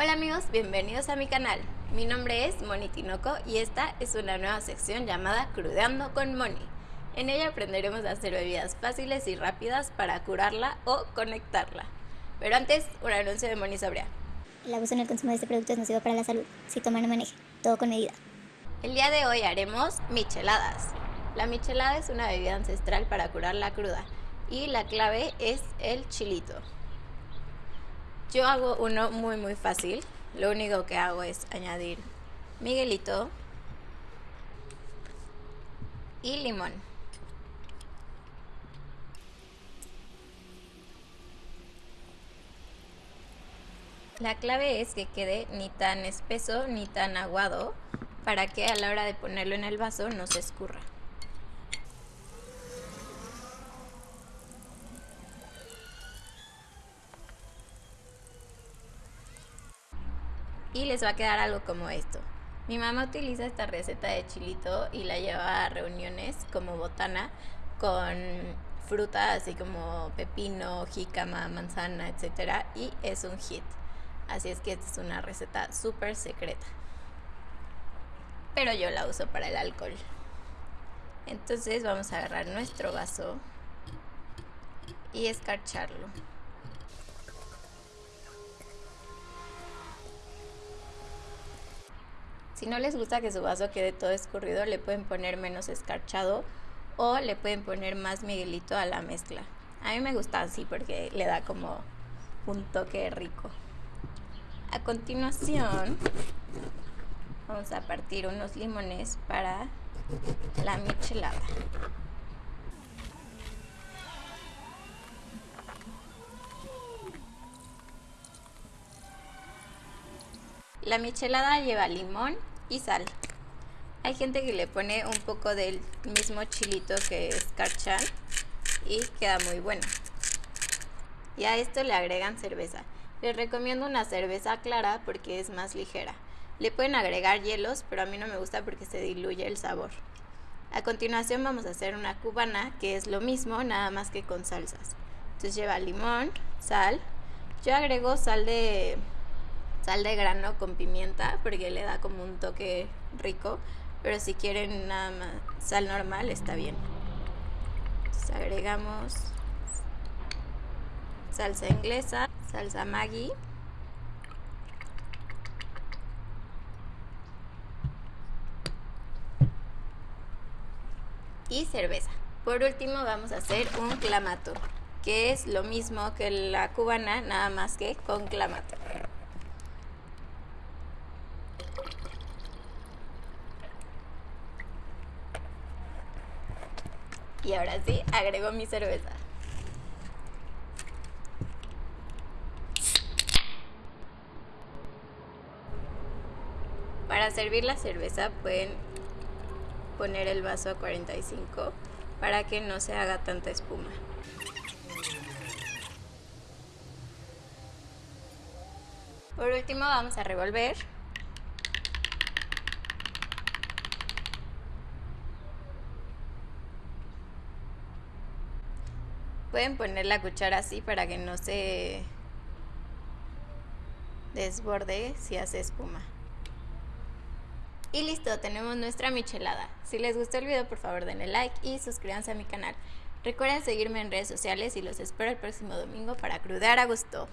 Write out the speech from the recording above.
Hola amigos, bienvenidos a mi canal. Mi nombre es Moni Tinoco y esta es una nueva sección llamada Crudeando con Moni. En ella aprenderemos a hacer bebidas fáciles y rápidas para curarla o conectarla. Pero antes, un anuncio de Moni Sobria. El abuso en el consumo de este producto es nocivo para la salud. Si toma no maneje, todo con medida. El día de hoy haremos micheladas. La michelada es una bebida ancestral para curar la cruda y la clave es el chilito. Yo hago uno muy muy fácil. Lo único que hago es añadir miguelito y limón. La clave es que quede ni tan espeso ni tan aguado para que a la hora de ponerlo en el vaso no se escurra. Y les va a quedar algo como esto. Mi mamá utiliza esta receta de chilito y la lleva a reuniones como botana con fruta así como pepino, jícama, manzana, etc. Y es un hit. Así es que esta es una receta súper secreta. Pero yo la uso para el alcohol. Entonces vamos a agarrar nuestro vaso y escarcharlo. Si no les gusta que su vaso quede todo escurrido, le pueden poner menos escarchado o le pueden poner más miguelito a la mezcla. A mí me gusta así porque le da como un toque rico. A continuación, vamos a partir unos limones para la michelada. La michelada lleva limón, y sal. Hay gente que le pone un poco del mismo chilito que escarchan y queda muy bueno. Y a esto le agregan cerveza. Les recomiendo una cerveza clara porque es más ligera. Le pueden agregar hielos, pero a mí no me gusta porque se diluye el sabor. A continuación vamos a hacer una cubana, que es lo mismo, nada más que con salsas. Entonces lleva limón, sal. Yo agrego sal de sal de grano con pimienta porque le da como un toque rico, pero si quieren nada más sal normal está bien. Entonces agregamos salsa inglesa, salsa Maggi. Y cerveza. Por último vamos a hacer un clamato, que es lo mismo que la cubana, nada más que con clamato. Y ahora sí, agrego mi cerveza. Para servir la cerveza pueden poner el vaso a 45 para que no se haga tanta espuma. Por último vamos a revolver Pueden poner la cuchara así para que no se desborde si hace espuma. Y listo, tenemos nuestra michelada. Si les gustó el video, por favor denle like y suscríbanse a mi canal. Recuerden seguirme en redes sociales y los espero el próximo domingo para crudear a gusto.